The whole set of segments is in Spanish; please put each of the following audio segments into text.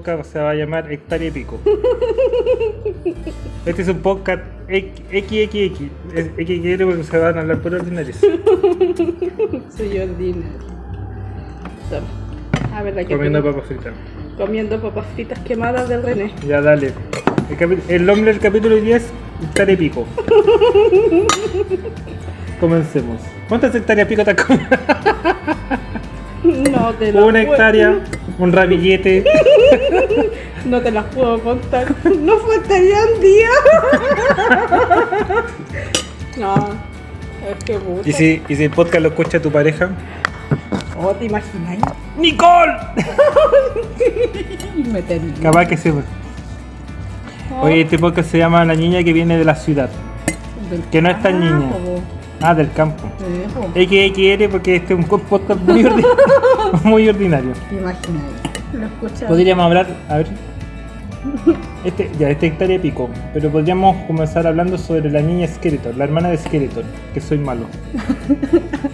podcast se va a llamar Hectárea y Pico. Este es un podcast XXX. XXL porque se van a hablar por ordinarios. Soy ordinario. So, A ver, aquí Comiendo papas fritas. comiendo papas fritas quemadas del René. Ya, dale. El, el nombre del capítulo hoy día es Hectárea y Pico. Comencemos. ¿Cuántas hectáreas pico te has comido? No te Una puedo- hectárea, un ramillete. No te las puedo contar. No faltaría un día. No, es que puta. ¿Y si, y si el podcast lo escucha tu pareja? Oh, ¿te imaginas? ¡Nicole! Me termino. Capaz que se. Oh, Oye, este podcast se llama La niña que viene de la ciudad. del que no es tan niña. Ah, del campo. Po. XXL porque este es un podcast muy, ordi- muy ordinario. ¿Te imaginas? Lo escuchas. Podríamos hablar, a ver. Este, ya, este hectárea pico. Pero podríamos comenzar hablando sobre la niña Skeletor, la hermana de Skeletor, que soy malo.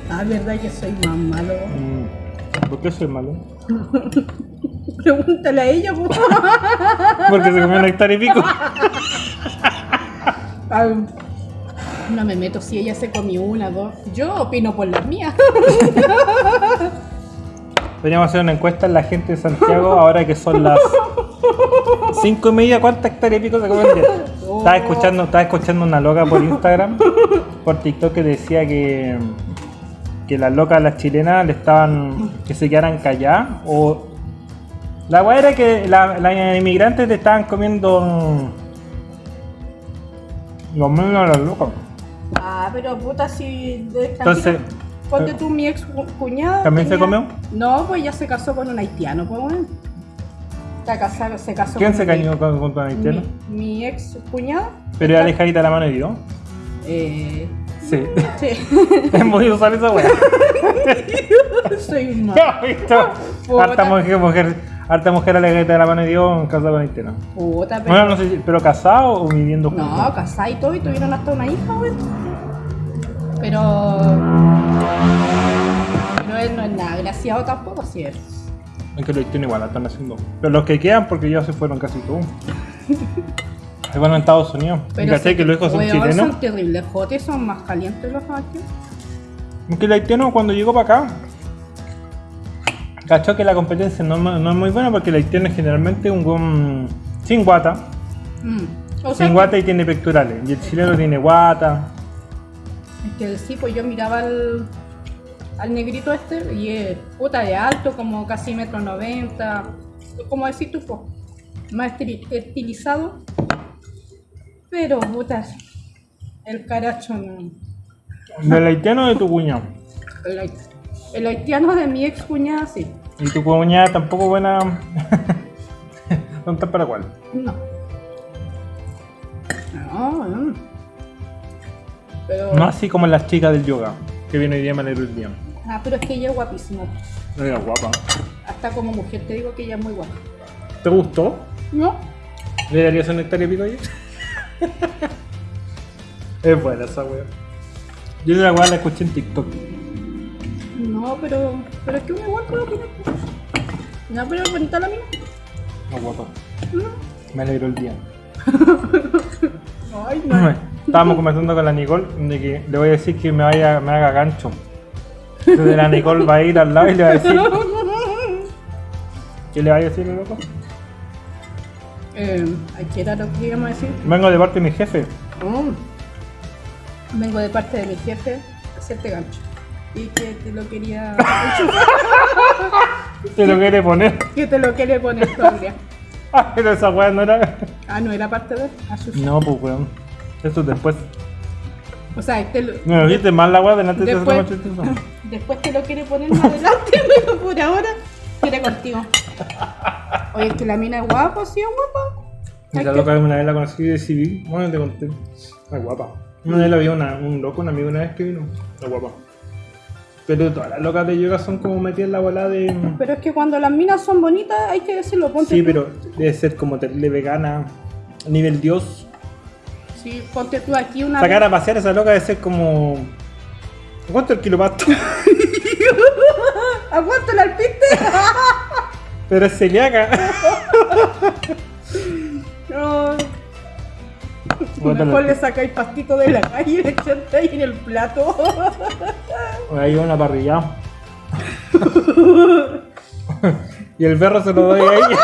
Ah, verdad que soy más malo. Mm, ¿Por qué soy malo? Pregúntale a ella, po. Porque se comió una hectárea y pico. No me meto si ella se comió una, dos. Yo opino por las mías. Podríamos hacer una encuesta en la gente de Santiago ahora que son las 5 y media. ¿Cuántas hectáreas pico se comen? Estaba escuchando, estaba escuchando una loca por Instagram, por TikTok que decía que, que las locas, las chilenas, le estaban que se quedaran calladas. O la weá era que la- las inmigrantes le estaban comiendo mm, los menos a las locas. Ah, pero puta, si Entonces, Ponte tú, mi ex cu- cuñada. ¿También se comió? No, pues ya se casó con un haitiano, pues bueno. Está casado, se casó ¿Quién con se un- cañó con, con tu haitiano? Mi, mi ex cuñada. Pero ya alejadita la mano y dio. Eh, Sí. sí. Es muy usual esa weá. Soy un ¿Visto? Puta. Harta mujer, mujer, harta mujer alejadita de la mano y dio en casa con haitiano. puta, pero. Bueno, no sé si, pero casado o viviendo juntos. No, casada y todo, y tuvieron hasta una hija, güey. Pero. Pero él no es nada graciado tampoco, si es. Es que los haitianos igual la están haciendo. Pero los que quedan, porque ya se fueron casi todos. Se van a Estados Unidos. Pero ¿Cachai sí, que los hijos son chilenos? Son terribles jotes, son más calientes los haitianos. Es que el haitiano cuando llegó para acá, cachó que la competencia no, es mu- no es muy buena porque el haitiano es generalmente un buen sin guata. Mm. O sea, Sin guata y tiene pectorales. Y el chileno tiene guata. Es que sí, pues yo miraba al, al negrito este y es puta de alto, como casi metro noventa, como decís tú, pues, más estili- estilizado. Pero puta, el caracho no. Del haitiano de tu cuñado. El, hait- el haitiano de mi ex cuñada, sí. Y tu cuñada tampoco buena. ¿Dónde para cuál? No. No, no. Pero, No así como las chicas del yoga, que viene hoy día me alegro el día. ah, pero es que ella es guapísima. No era guapa. Hasta como mujer te digo que ella es muy guapa. ¿Te gustó? ¿No? ¿Le darías un hectárea pico ahí? es buena esa wea. Yo de la wea la escuché en TikTok. No, pero, pero es que uno igual puede opinar. No, pero es bonita la mina. No guapa. Me alegro el día. Ay, no. Estábamos conversando con la Nicole de que le voy a decir que me vaya, me haga gancho. Entonces la Nicole va a ir al lado y le va a decir. ¿Qué le va a decir, loco? eh, ¿Qué era lo que íbamos a decir? Vengo de parte de mi jefe. Mm. Vengo de parte de mi jefe a hacerte gancho. Y que te lo quería. Se lo quiere poner. que te lo quiere poner todavía. Ah, pero esa wea no era. Ah, no era parte de él. No, pues weón. Eso es después. O sea, te lo, No me viste mal la wea delante de Después- chistoso. después te lo quiere poner más adelante, pero por ahora quiere contigo. Oye, es que la mina es guapa, sí es guapa. Y la que- loca una vez la conocí de civil. Bueno, te conté. Es guapa. Una vez la vi una, un loco, un amigo una vez que vino. Es guapa. Pero todas las locas de yoga son como metidas en la bola de. Pero es que cuando las minas son bonitas, hay que decirlo. Ponte Sí, tú- pero debe ser como terrible vegana. Nivel dios. Sí, ponte tú aquí una. Sacar a pasear a esa loca debe ser como. ¿Cuánto el kilo pasto? ¿A cuánto la alpiste? Pero es celíaca. No. Mejor le sacáis pastito de la calle y le echáis en el plato. Ahí va una parrilla. y el perro se lo doy a ella.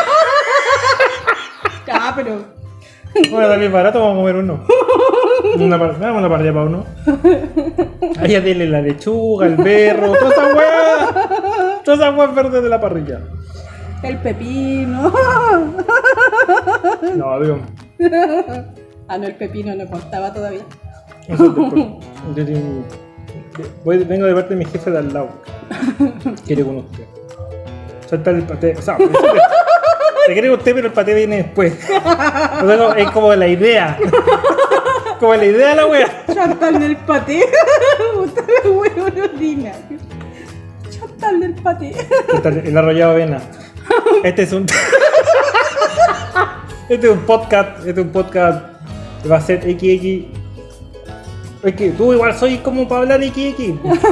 Ah, pero. Bueno, también barato, vamos a comer uno. Una, par- una parrilla para uno. A ella dile la lechuga, el berro, toda esa weá. Todas esas verdes de la parrilla. El pepino. No, digo. Ah, no, el pepino no contaba todavía. Eso es después. Yo tengo- voy- vengo de parte de mi jefe de al lado. Quiere con usted. Suelta el paté. O sea, te quiere con usted, pero el paté viene después. O sea, no, es como la idea. Como la idea de la wea. Chantal del paté. Puta la huevo. Chantal del paté. El arrollado avena. Este es un. Este es un podcast. Este es un podcast. Va a ser XX. Es que tú igual soy como para hablar XX.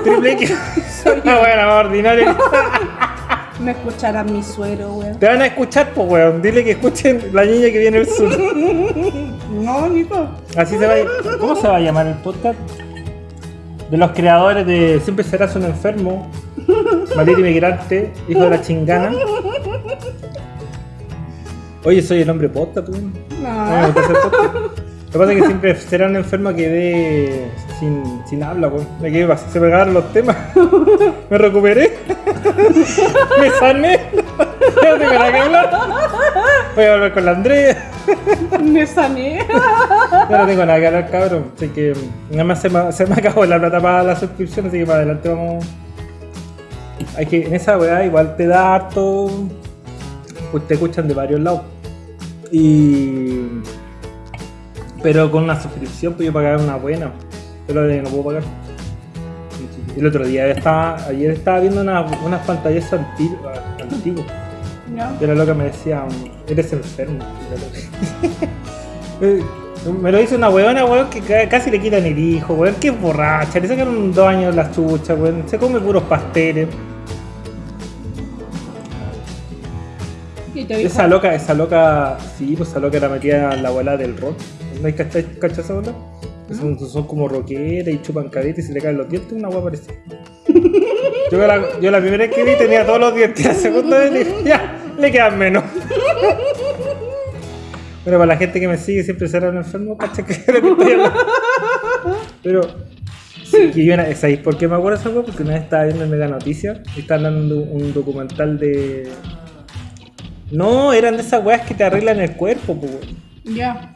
Triple X. Ah, bueno, más ordinario. Me escucharán mi suero, weón. Te van a escuchar, pues, weón. Dile que escuchen la niña que viene del sur. No, Nico. Así se va a... ¿Cómo se va a llamar el podcast? De los creadores de Siempre serás un enfermo, maldito inmigrante, hijo de la chingana. Oye, soy el hombre podcast. Ah, me No. Lo que pasa es que siempre será un enfermo que quedé sin, sin habla, weón. Me quedé se me acabaron los temas. Me recuperé. Me sané. Ya no tengo nada que hablar. Voy a volver con la Andrea. Me sané. Yo no tengo nada que hablar, cabrón. Así que nada más se me, se me acabó la plata para la suscripción, así que para adelante vamos. Hay que, en esa weá igual te da harto. Pues te escuchan de varios lados. Y. Pero con una suscripción, pues yo pagar una buena. Pero no puedo pagar. El otro día estaba, ayer estaba viendo una- unas pantallas antiguas. antiguas. No. La loca me decía, eres enfermo. Me lo dice una weona, weón, que ca- casi le quitan el hijo, weón, que es borracha, le sacaron dos años las chuchas, weón, se come puros pasteles. Y Esa loca, esa loca, sí, pues esa loca era metida en la abuela del rock. ¿No hay esa bola? Que Son, son como rockeras y chupan cadete y se le caen los dientes, una guapa parecida. Yo la, yo la primera vez que vi tenía todos los dientes, la segunda vez dije, ya, le quedan menos. Pero para la gente que me sigue siempre será un enfermo, cacha que es lo que estoy hablando. Pero, sí, que yo una- ¿sabéis por qué me acuerdo de esa weá? Porque una vez estaba viendo en Mega Noticias y estaban dando un documental de. No, eran de esas weas que te arreglan el cuerpo, pues. ya.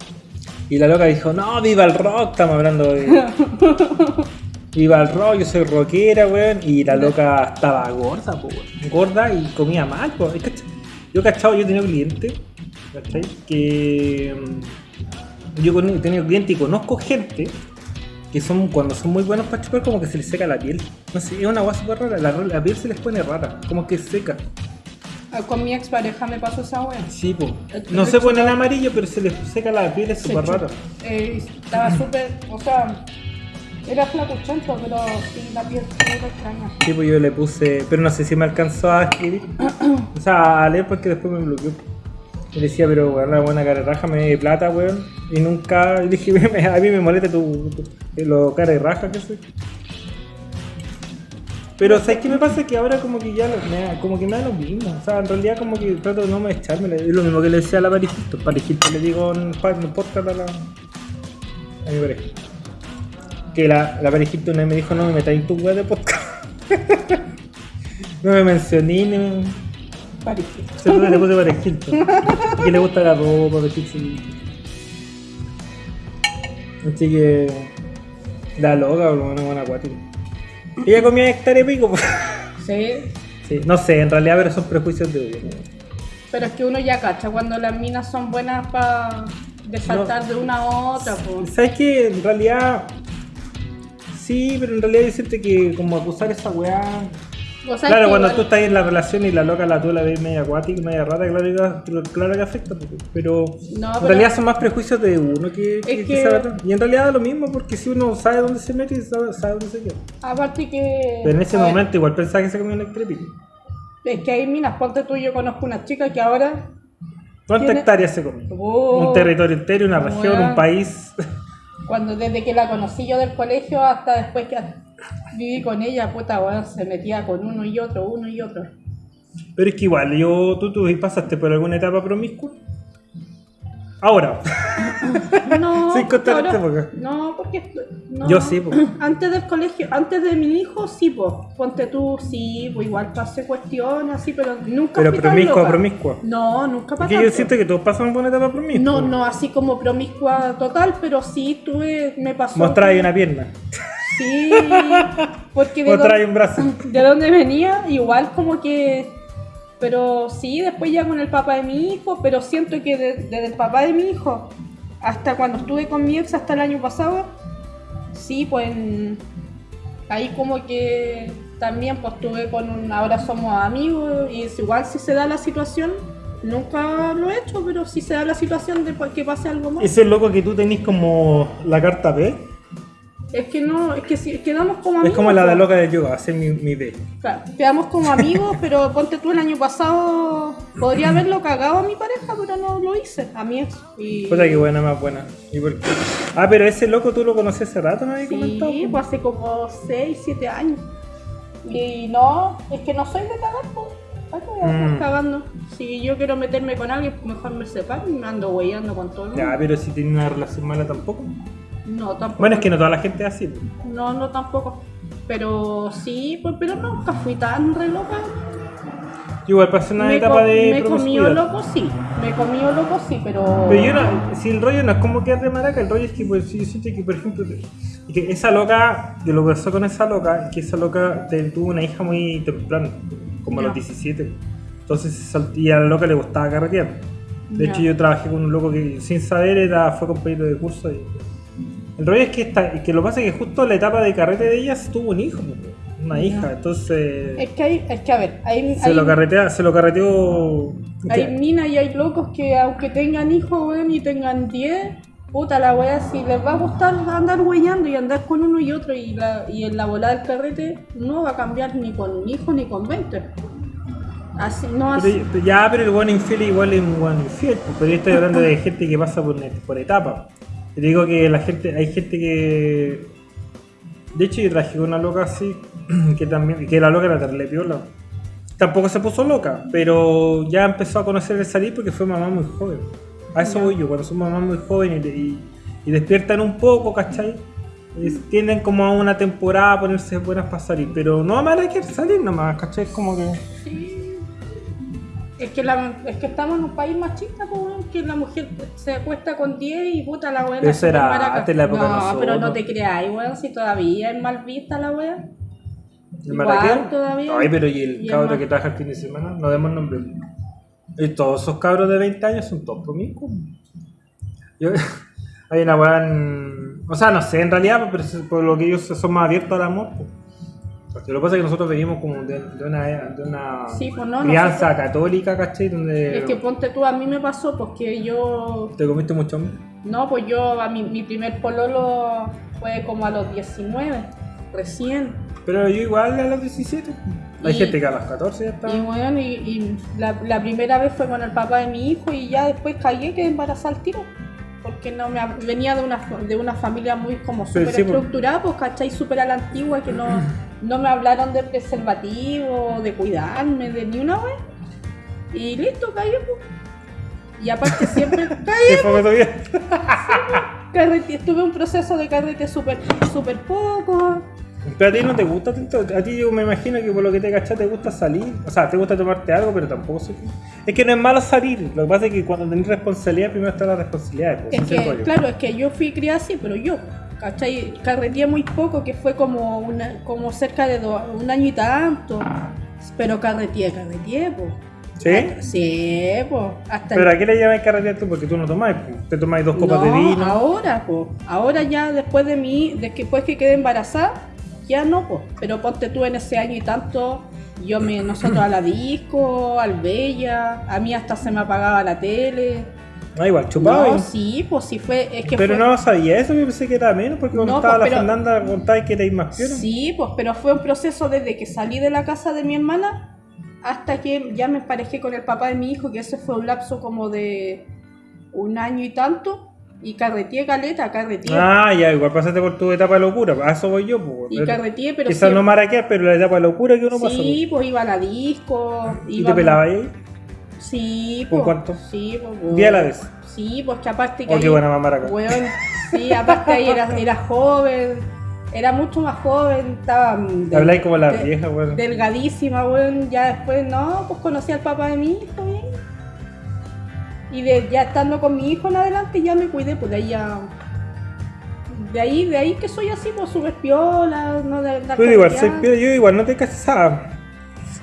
Y la loca dijo, no, viva el rock, estamos hablando de... viva el rock, yo soy rockera, weón. Y la loca estaba gorda, po, weón. Gorda y comía mal, po. Yo, cachado, yo he tenido clientes, ¿cachai? Que... mm, Yo he tenido clientes y conozco gente que son, cuando son muy buenos para chupar, como que se les seca la piel. No sé, es una agua súper rara. La, la piel se les pone rara, como que seca. Ah, Con mi expareja me pasó esa wea. Sí, po. No se pone en amarillo, pero se les seca la piel, es súper raro. Eh, estaba súper, o sea, era flacuchento, pero sí, la piel era extraña. Sí, pues yo le puse, pero no sé si me alcanzó a escribir. O sea, a leer porque después me bloqueó. Y decía, pero weón, la buena cara de raja me de plata, weón. Y nunca, y dije, "Me- a mí me molesta tu, tu- lo cara de raja que soy. Pero ¿sabes qué me pasa? Que ahora como que ya lo- me como que me da lo mismo. O sea, en realidad como que trato de no me echármela. Es lo mismo que le decía a la parejita. Parejita le digo en, el podcast a la a mi pareja. Que la, la parejita una vez me dijo, no me metáis en tu web de podcast. no me mencioné ni me... Parecido. Se le puse parejito. que le gusta la ropa, vestirse. Así que... La loca, por lo menos buena acuática. Ella comía hectárea y pico. pues. Sí, sí, no sé, en realidad, pero son prejuicios de odio. pero es que uno ya cacha cuando las minas son buenas para de saltar de una a otra, pues. ¿Sabes qué? En realidad. Sí, pero en realidad yo siento que como acusar esa weá. O sea, Claro, cuando igual- tú estás en la relación y la loca la tú la ves media acuática, media rara, claro que, claro que afecta. Pero No, en realidad son más prejuicios de uno que, Es que que- saber- Y en realidad es lo mismo, porque si uno sabe dónde se mete y sabe, sabe dónde se queda. Aparte que. Pero en ese ver, momento igual pensaba que se comía un electrepito. Es que hay minas, ponte tú, yo conozco una chica que ahora. ¿Cuántas Tiene- hectáreas se come? Oh, Un territorio entero, una región, un país. Cuando desde que la conocí yo del colegio hasta después que viví con ella, puta, weón, se metía con uno y otro, uno y otro. Pero es que igual, yo, tú, tú pasaste por alguna etapa promiscua. Ahora, No, Sin contar ahora- esta época. No, porque. no. Yo sí, po. Antes del colegio, antes de mi hijo, sí, pues. Ponte tú, sí, pues igual pasé cuestiones, así, pero nunca. pero promiscua, loca. promiscua. No, nunca Es pasé. que yo siento que todos pasan por una etapa promiscua. No, no así como promiscua total, pero sí tuve, me pasó. Mostrar una pierna. Sí, porque de, dónde, un brazo. de dónde venía, igual como que. Pero sí, después ya con el papá de mi hijo, pero siento que de- desde el papá de mi hijo hasta cuando estuve con mi ex, hasta el año pasado, sí, pues ahí como que también pues estuve con un. Ahora somos amigos y es igual si se da la situación. Nunca lo he hecho, pero si se da la situación de que pase algo más. Ese loco que tú tenés como la carta P. Es que no, es que si quedamos como amigos. Es como la de loca de yoga, hacer mi, mi B. Claro, quedamos como amigos, pero ponte tú el año pasado, podría haberlo cagado a mi pareja, pero no lo hice, a mi ex. Y... Puta que buena, más buena. ¿Y por qué? Ah, pero ese loco tú lo conocí hace rato, me habías comentado. Sí, pues hace como 6, 7 años. Y no, es que no soy de cagar, pues. ¿Para qué voy a estar Mm. cagando? Si yo quiero meterme con alguien, mejor me separo y me ando huellando con todo el mundo. Ya, pero si tiene una relación mala tampoco. No, tampoco. Bueno, es que no toda la gente es así. pues. No, no tampoco. Pero sí, pues, pero nunca fui tan re loca. Yo igual pasé una me etapa de me comió loco, sí. Me comió loco, sí, pero. Pero yo no, si el rollo no es como que es de maraca, el rollo es que pues, yo siento que, por ejemplo, que esa loca, de lo que pasó con esa loca, que esa loca te- tuvo una hija muy temprano, como a los 17. Entonces, y a la loca le gustaba carretear. De hecho, yo trabajé con un loco que sin saber era, fue compañero de curso. Y, el rollo es que, esta, que lo que pasa es que justo en la etapa de carrete de ella se tuvo un hijo, una hija. Entonces, Es que hay, es que a ver, hay, se, hay, lo carretea, se lo carreteó. hay minas y hay locos que aunque tengan hijos, weón, y tengan 10, puta la wea, si les va a gustar andar huellando y andar con uno y otro y, la, y en la bola del carrete no va a cambiar ni con un hijo ni con 20. Así, no así. Pero, ya, pero el buen infiel igual es un buen infiel. pues, Pero yo estoy hablando de gente que pasa por, por etapas. Te digo que la gente, hay gente que. De hecho, yo traje una loca así, que también, que la loca era terrible piola. Tampoco se puso loca, pero ya empezó a conocer el salir porque fue mamá muy joven. A eso voy yo, cuando son mamás muy jóvenes y, y- y despiertan un poco, ¿cachai? Es- tienden como a una temporada a ponerse buenas para salir, pero no van a querer salir nomás, ¿cachai? Es como que. Sí. Es que, la, es que estamos en un país machista, weón, que la mujer se acuesta con 10 y puta la weá. Eso era antes de la época No, nosotros. pero no te creáis, weón, si todavía es mal vista la weá. ¿El Igual todavía. Ay, pero ¿y el Y cabro que trabaja el fin de semana? No demos nombre. Y todos esos cabros de 20 años son todos promiscuos. Yo- hay una weá en- O sea, no sé, en realidad, pero por lo que ellos son más abiertos al amor. pues. Lo que pasa es que nosotros venimos como de, de una, de una Sí, pues no, crianza nosotros- católica, ¿cachai? Donde Es que ponte tú, a mí me pasó porque yo. te comiste mucho hombre. No, pues yo, a mi, mi primer pololo fue como a los 19, recién. Pero yo igual a los 17. Hay Y- gente que a los 14 ya está. Y bueno, y, y la, la primera vez fue con el papá de mi hijo y ya después caí que embarazada al tiro. Porque no me venía de una, de una familia muy como súper sí, pues. estructurada, pues cachai, súper a la antigua, que no, no me hablaron de preservativo, de cuidarme, de ni una vez. Y listo, caí. Y aparte siempre caí, ¿Qué fue todavía? carrete, estuve un proceso de carrete súper súper poco. Pero a ti no te gusta tanto, a ti yo me imagino que por lo que te cachas te gusta salir, o sea, te gusta tomarte algo, pero tampoco qué. Es que no es malo salir, lo que pasa es que cuando tenés responsabilidad, primero está la responsabilidad. pues, Es que, claro, es que yo fui criada así, pero yo, ¿cachai? Carreteé muy poco, que fue como una, como cerca de do- un año y tanto. Pero carreteé, carreteé, pues. ¿Sí? Sí, pues. Hasta Pero ¿a qué le llamas carretear tú? Porque tú no tomáis, pues. te tomáis dos copas de No, vino. ahora, pues. Ahora ya después de mí, después que quedé embarazada, ya no, pues. Pero ponte tú en ese año y tanto, Yo me, nosotros a la disco, al Bella, a mí hasta se me apagaba la tele. Ah, igual, chupaba. No, sí, pues sí fue, es que pero fue- no sabía eso, yo pensé que era menos, porque cuando No, estaba pues, la pero- Fernanda contaba que erais más piola. Sí, pues, pero fue un proceso desde que salí de la casa de mi hermana hasta que ya me emparejé con el papá de mi hijo, que ese fue un lapso como de un año y tanto, y carreteé caleta, carreteé. Ah, ya, igual pasaste por tu etapa de locura, a eso voy yo. Pues, y carreteé, pero Quizás no siempre- maraquear, pero la etapa de locura que uno pasa. Sí, pues iba a la disco. ¿Y iba te pelabas ahí? Sí, ¿Con pues. cuánto? Sí, pues. ¿Un día a la vez? Sí, pues que aparte que. Oh, qué ahí- buena mamá acá. Weón, sí, aparte ahí era, era joven, era mucho más joven, estaba. mm, del- Habláis como la de- vieja, weón. Delgadísima, weón. Ya después, no, pues conocí al papá de mi hijo, bien. Y de, ya estando con mi hijo en adelante, ya me cuidé, pues de ahí ya. De ahí, de ahí que soy así, pues súper piola, no de andar Pero igual, soy piola, yo igual no te casaba.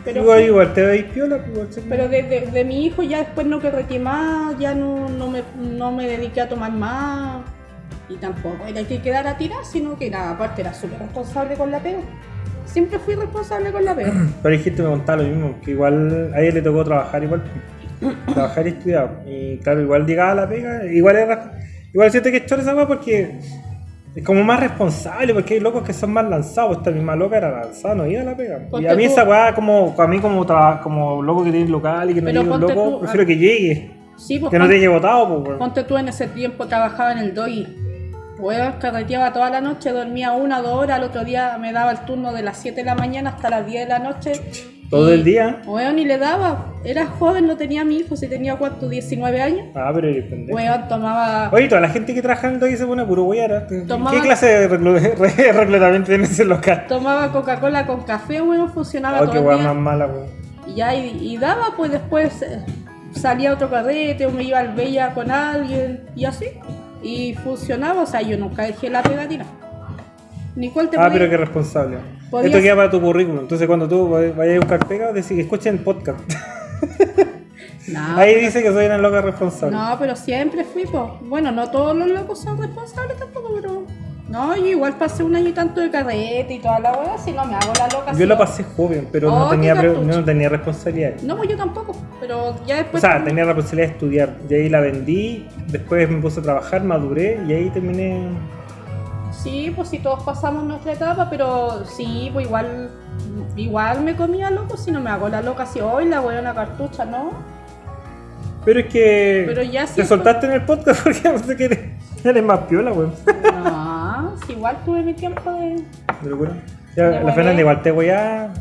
Pero igual, igual, te veis piola, pues, Pero de, de- de mi hijo ya después no carreteé más, ya no, no, me, no me dediqué a tomar más. Y tampoco era que quedara a tirar, sino que nada, aparte era súper responsable con la pega. Siempre fui responsable con la pega. Pero hay gente que me contaba lo mismo, que igual a ella le tocó trabajar igual. trabajar y estudiar. Y claro, igual llegaba a la pega, igual era. Igual siento que es chora esa porque es como más responsable, porque hay locos que son más lanzados. Esta misma loca era lanzada, no iba a la pega. Y a mí tú- esa weá, como, a mí como, como loco que tiene local y que no Pero llegue un loco, tú, prefiero que llegue. Sí, pues Que no te llegue votado, pues ponte tú en ese tiempo trabajaba en el DOI. Weón, carreteaba toda la noche, dormía una dos horas, al otro día me daba el turno de las 7 de la mañana hasta las 10 de la noche. Todo el día. Weón, y le daba. Era joven, no tenía mi hijo, si tenía cuánto, 19 años. Ah, pero eres pendejo. Weón, tomaba. Oye, toda la gente que trabaja en el se pone puro. ¿Qué clase de reclu- re- reclutamiento tiene ese local? Tomaba Coca-Cola con café, weón, funcionaba Oh, todo qué el día. más mala, weón. Y ya, y, y daba, pues después eh, salía otro carrete, o me iba al Bella con alguien, y así. Y funcionaba, o sea, yo nunca dejé la pegatina. Nicole te Ah, pero qué responsable. Podías- Esto queda para tu currículum. Entonces, cuando tú vay- vayas a buscar pega, decís que escuchen el podcast. No, Ahí pero- dice que soy una loca responsable. No, pero siempre fui, pues. Bueno, no todos los locos son responsables tampoco, pero. No, yo igual pasé un año y tanto de carrete y toda la weá, si no me hago la loca. Yo si la no- pasé joven, pero no, Oh, tenía pre- no tenía responsabilidad. No, pues yo tampoco, pero ya O después. sea, tenía la posibilidad de estudiar. Y ahí la vendí, después me puse a trabajar, maduré y ahí terminé. Sí, pues sí, todos pasamos nuestra etapa, pero sí, pues igual. Igual me comía loco si no me hago la loca si hoy la weona cartucha, ¿no? Pero es que. Pero ya Te sí. soltaste en el podcast porque no sé que eres, eres más piola, weón. No, si igual tuve mi tiempo de. De locura. Ya, De la. Fernanda igual te voy a.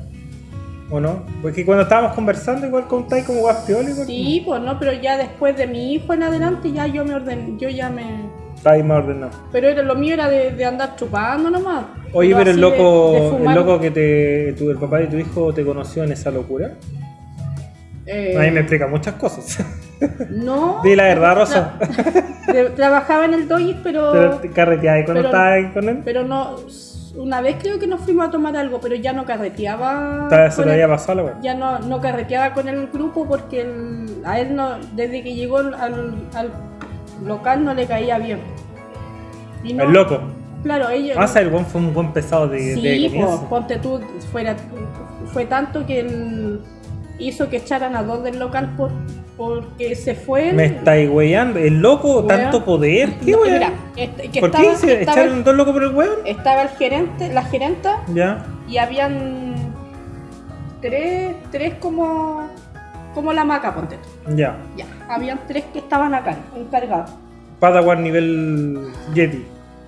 ¿O no? Porque cuando estábamos conversando, igual contáis como guas piola. igual. Sí, pues no, pero ya después de mi hijo en adelante ya yo me ordené, yo ya me. Estáis más ordenado. Pero era, lo mío era de, de andar chupando nomás. Oye, pero el de- loco, de el loco que te, tu, el papá de tu hijo te conoció en esa locura, eh, a mí me explica muchas cosas. No. Di la verdad, Rosa. tra- trabajaba en el doy, pero. Pero te carreteabas cuando estabas ahí con él. Pero no. Una vez creo que nos fuimos a tomar algo, pero ya no carreteaba. Estaba- Se el- había pasado weá. ya no, no carreteaba con el grupo porque el- a él no, desde que llegó al, al local no le caía bien. Y no- El loco. Claro, ellos. Ah, el buen fue un buen pesado de, de Sí, pues, ponte tú, fuera, fue tanto que él hizo que echaran a dos del local por, porque se fue. Me estáis weyando. El loco, Weón. tanto poder. ¿Qué No, mira, este- que ¿Por estaba, qué se echaron dos locos por el weón? estaba el gerente, la gerenta Ya. y habían tres, tres como, como la maca, ponte tú. Ya. Ya, habían tres que estaban acá, encargados. Padawan nivel Yeti.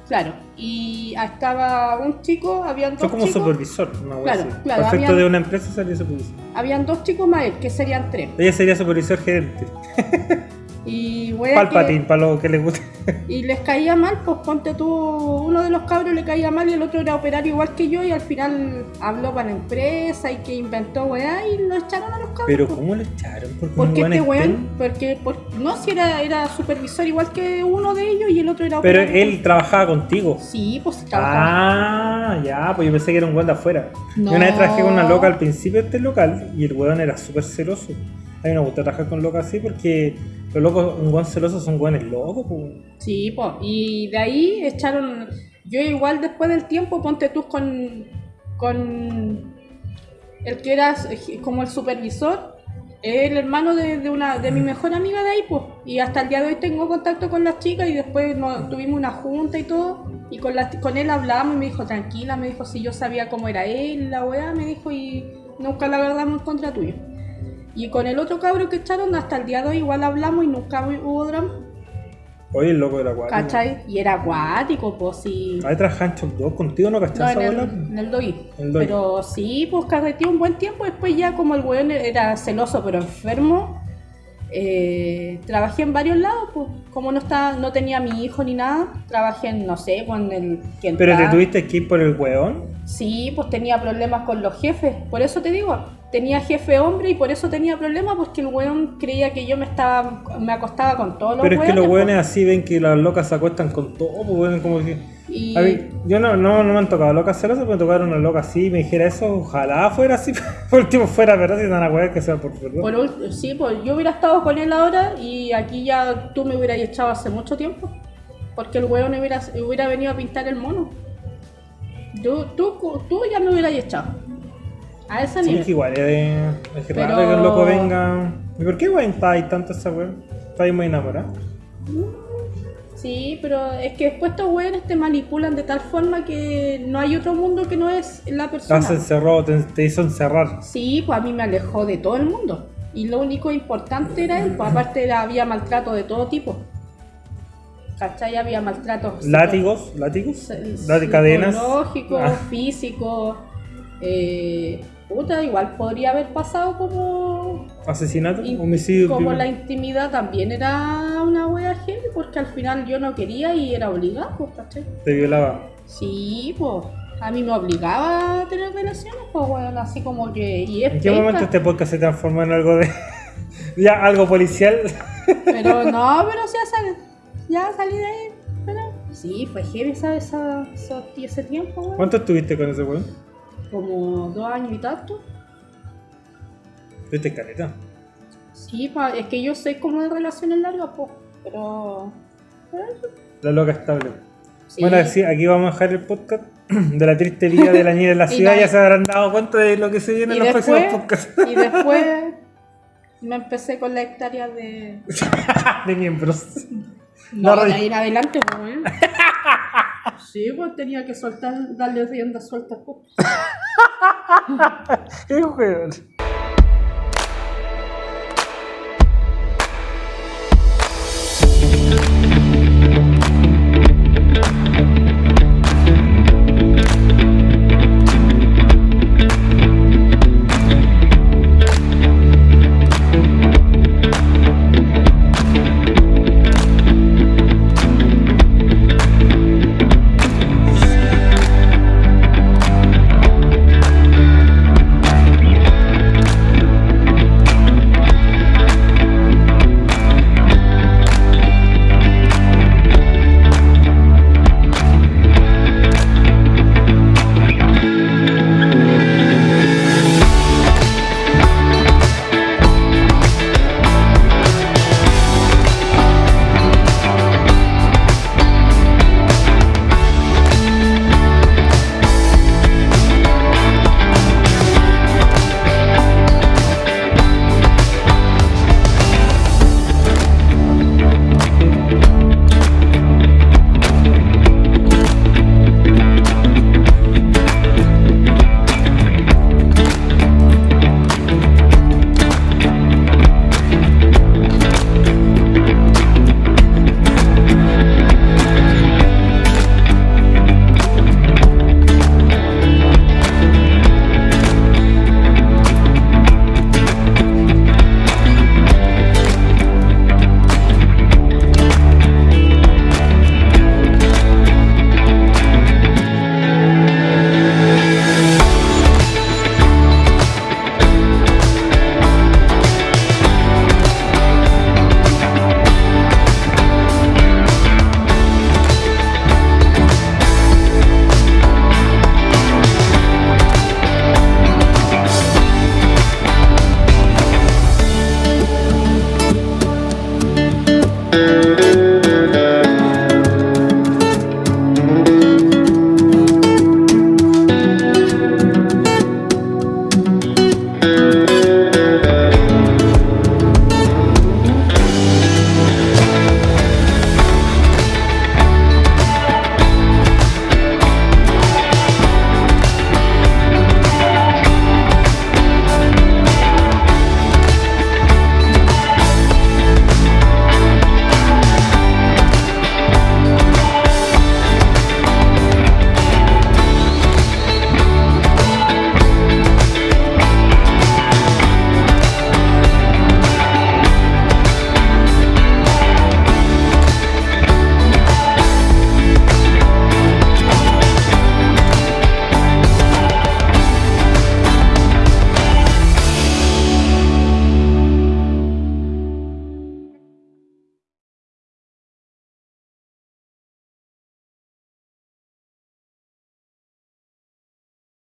Claro, y estaba un chico, habían dos Fue como chicos, supervisor, una Claro, así. claro, Perfecto habían- de una empresa sería supervisor. habían dos chicos más él, que serían tres. Ella sería supervisor gerente. Y wea Palpatín, que- para lo que le guste. Y les caía mal, pues ponte tú, uno de los cabros le caía mal y el otro era operario igual que yo y al final habló para la empresa y que inventó weá y lo echaron a los cabros. Pero pues. ¿cómo lo echaron? Porque, Porque este weón porque por- no si era, era supervisor igual que uno de ellos y el otro era Pero operario. él trabajaba contigo. Sí, pues trabajaba. Ah, ya, pues yo pensé que era un weón de afuera. No. Yo una vez con una loca al principio de este local y el weón era súper celoso. A mí me gusta trabajar con locos así porque los locos, un weón celoso son weones locos. pues. Sí, pues. Y de ahí echaron. Yo igual después del tiempo, ponte tú con. con. el que era como el supervisor, el hermano de, de mi mejor amiga de ahí, pues. Y hasta el día de hoy tengo contacto con las chicas y después tuvimos una junta y todo. Y con, él hablamos y me dijo, tranquila, me dijo si yo sabía cómo era él, la weá, me dijo, y nunca la agarramos en contra tuyo. Y con el otro cabro que echaron, hasta el día de hoy igual hablamos y nunca hubo drama. Oye, el loco era acuático. ¿Cachai? Y era acuático, pues sí. Ahí tras Hancho 2, contigo no No, cachás en el, en el doggy. Pero sí, pues carreteé un buen tiempo. Después ya como el weón era celoso pero enfermo, eh, trabajé en varios lados. Pues como no estaba, no tenía mi hijo ni nada, trabajé en, no sé, con el que Pero te tuviste que ir por el weón. Sí, pues tenía problemas con los jefes. Por eso te digo, tenía jefe hombre y por eso tenía problemas porque el weón creía que yo me estaba me acostaba con todos los Pero es que los weones, así ven que las locas se acuestan con todo, pues weón, como que. Y- A mí, yo no, no, no me han tocado locas celosas, pero me tocaron una loca así y me dijera eso, ojalá fuera así, por último fuera verdad, si están a wear que sea por verdad. Por sí, pues yo hubiera estado con él ahora y aquí ya tú me hubieras echado hace mucho tiempo. Porque el hueón hubiera, hubiera venido a pintar el mono. Tú, tú, tú ya me hubieras echado. A ese Sí, nivel. que igual es, es Pero- raro que un loco venga. ¿Y por qué weón está ahí tanto esa weón? Está ahí muy enamorada. Sí, pero es que después estos hueones te manipulan de tal forma que no hay otro mundo que no es la persona. has encerrado, te, te hizo encerrar. Sí, pues a mí me alejó de todo el mundo. Y lo único importante era él, pues aparte era- había maltrato de todo tipo. ¿Cachai? Había maltrato. psico- Látigos, látigos, Lati- cadenas. Psicológico, Ah. físico. Eh, puta, igual podría haber pasado como. Asesinato, in- homicidio. como la intimidad también era una wea heavy, porque al final yo no quería y era obligado, pues, ¿cachai? Te violaba. Sí, pues. A mí me obligaba a tener relaciones, pues, weón, así como que. Y es ¿En qué momento este podcast se transformó en algo de. ya, algo policial? Pero no, pero ya salí, ya salí de ahí. Pero sí, fue heavy esa- ese tiempo, weón. ¿Cuánto estuviste con ese weón? Como dos años y tanto. Estuviste caleta. Sí, pa- es que yo soy como de relaciones largas, pues. Pero. pero eso, La loca estable. sí. Bueno, sí, aquí vamos a dejar el podcast de la triste vida de la niña en la ciudad. Ya se habrán dado cuenta de lo que se viene y en los después, próximos podcasts y después me empecé con la hectárea de. de miembros. No, No, de ahí en adelante, pues. Sí, pues tenía que soltar, darle rienda suelta. Pues. Qué weón.